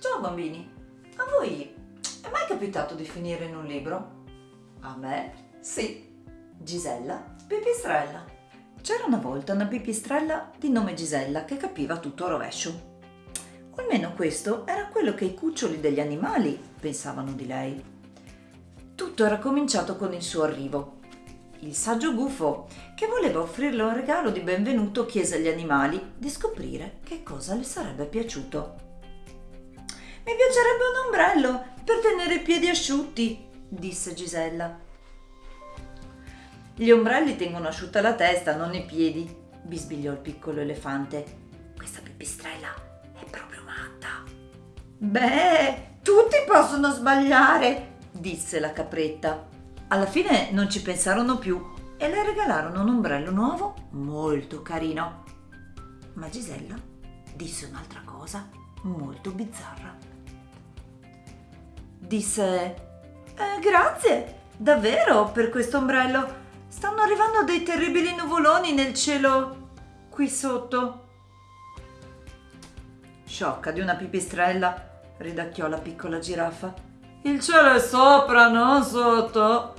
Ciao bambini, a voi è mai capitato di finire in un libro? A me sì. Gisella Pipistrella. C'era una volta una pipistrella di nome Gisella che capiva tutto a rovescio. O almeno questo era quello che i cuccioli degli animali pensavano di lei. Tutto era cominciato con il suo arrivo. Il saggio gufo, che voleva offrirle un regalo di benvenuto, chiese agli animali di scoprire che cosa le sarebbe piaciuto. Mi piacerebbe un ombrello per tenere i piedi asciutti, disse Gisella. Gli ombrelli tengono asciutta la testa, non i piedi, bisbigliò il piccolo elefante. Questa pipistrella è proprio matta. Beh, tutti possono sbagliare, disse la capretta. Alla fine non ci pensarono più e le regalarono un ombrello nuovo molto carino. Ma Gisella disse un'altra cosa molto bizzarra disse eh, Grazie, davvero, per questo ombrello. Stanno arrivando dei terribili nuvoloni nel cielo qui sotto. Sciocca di una pipistrella, ridacchiò la piccola giraffa. Il cielo è sopra, non sotto.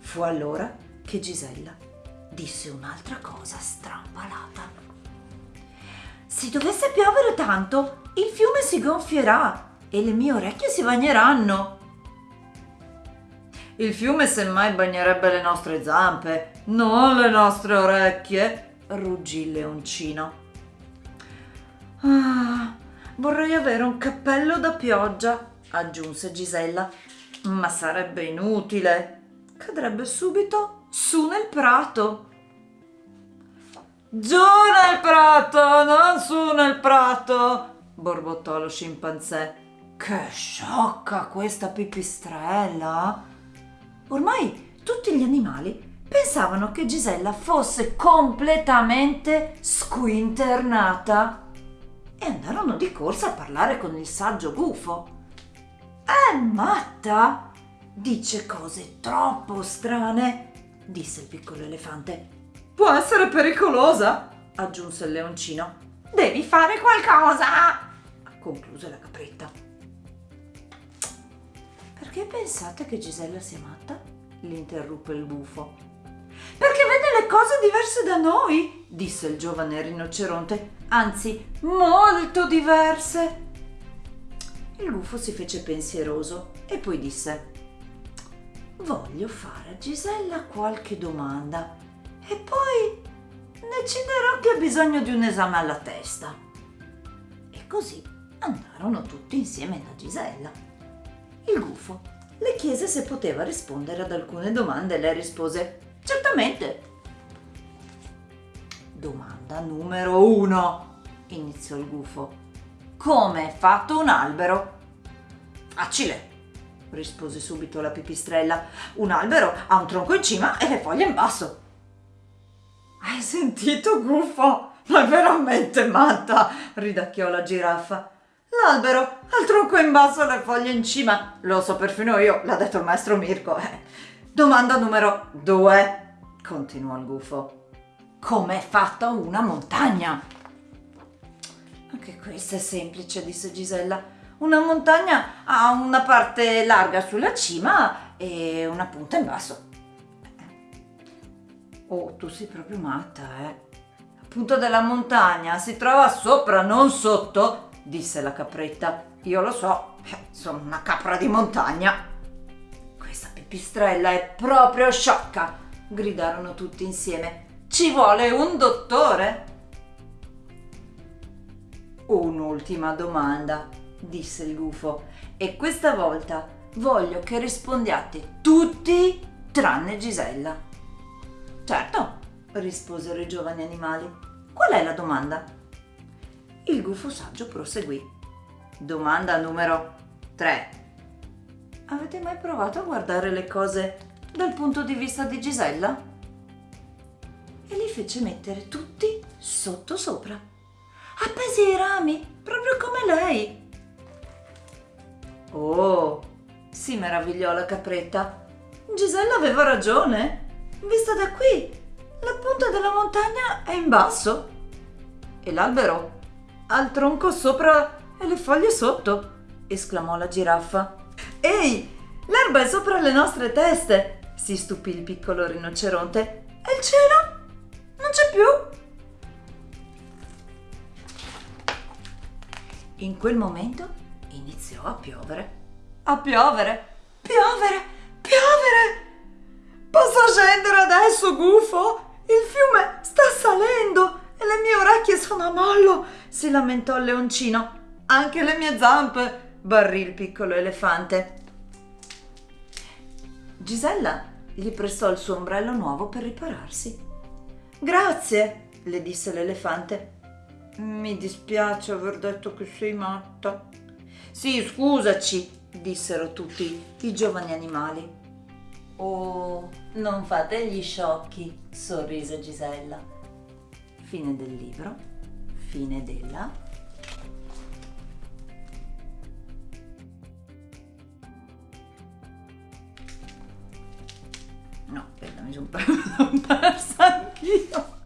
Fu allora che Gisella disse un'altra cosa strampalata. Se dovesse piovere tanto, il fiume si gonfierà e le mie orecchie si bagneranno. Il fiume semmai bagnerebbe le nostre zampe, non le nostre orecchie, ruggì il leoncino. Ah, vorrei avere un cappello da pioggia, aggiunse Gisella, ma sarebbe inutile. Cadrebbe subito su nel prato. Giù nel prato, non su nel prato, borbottò lo scimpanzé. Che sciocca questa pipistrella! Ormai tutti gli animali pensavano che Gisella fosse completamente squinternata e andarono di corsa a parlare con il saggio gufo. È matta! Dice cose troppo strane, disse il piccolo elefante. Può essere pericolosa, aggiunse il leoncino. Devi fare qualcosa, concluse la capretta. Perché pensate che Gisella sia matta? l'interruppe il bufo. Perché vede le cose diverse da noi, disse il giovane rinoceronte, anzi molto diverse. Il gufo si fece pensieroso e poi disse Voglio fare a Gisella qualche domanda e poi deciderò che ha bisogno di un esame alla testa. E così andarono tutti insieme da Gisella. Il gufo le chiese se poteva rispondere ad alcune domande e lei rispose certamente. Domanda numero uno, iniziò il gufo. Come è fatto un albero? Facile, rispose subito la pipistrella. Un albero ha un tronco in cima e le foglie in basso. Hai sentito, gufo? Ma è veramente matta, ridacchiò la giraffa. L'albero ha il tronco in basso le foglie in cima. Lo so perfino io, l'ha detto il maestro Mirko. Eh. Domanda numero due, continuò il gufo. Com'è fatta una montagna? Anche questo è semplice, disse Gisella. Una montagna ha una parte larga sulla cima e una punta in basso. Oh, tu sei proprio matta, eh? La punta della montagna si trova sopra, non sotto, disse la capretta. Io lo so, eh, sono una capra di montagna. Questa pipistrella è proprio sciocca, gridarono tutti insieme. Ci vuole un dottore? Un'ultima domanda, disse il gufo, e questa volta voglio che rispondiate tutti tranne Gisella. Certo, risposero i giovani animali. Qual è la domanda? Il gufo saggio proseguì. Domanda numero 3. Avete mai provato a guardare le cose dal punto di vista di Gisella? E li fece mettere tutti sotto sopra. Appesi i rami, proprio come lei. Oh, si meravigliò la capretta. Gisella aveva ragione. Vista da qui, la punta della montagna è in basso e l'albero al tronco sopra e le foglie sotto, esclamò la giraffa. Ehi, l'erba è sopra le nostre teste, si stupì il piccolo rinoceronte. E il cielo? Non c'è più. In quel momento iniziò a piovere. A piovere, piovere, piovere! Posso scendere adesso, gufo? Il fiume sta salendo e le mie orecchie sono a mollo, si lamentò il leoncino. Anche le mie zampe, barrì il piccolo elefante. Gisella gli prestò il suo ombrello nuovo per ripararsi. Grazie, le disse l'elefante. Mi dispiace aver detto che sei matta. Sì, scusaci, dissero tutti i giovani animali. Oh, non fate gli sciocchi, sorrise Gisella. Fine del libro, fine della No, aspetta, mi sono persa anch'io.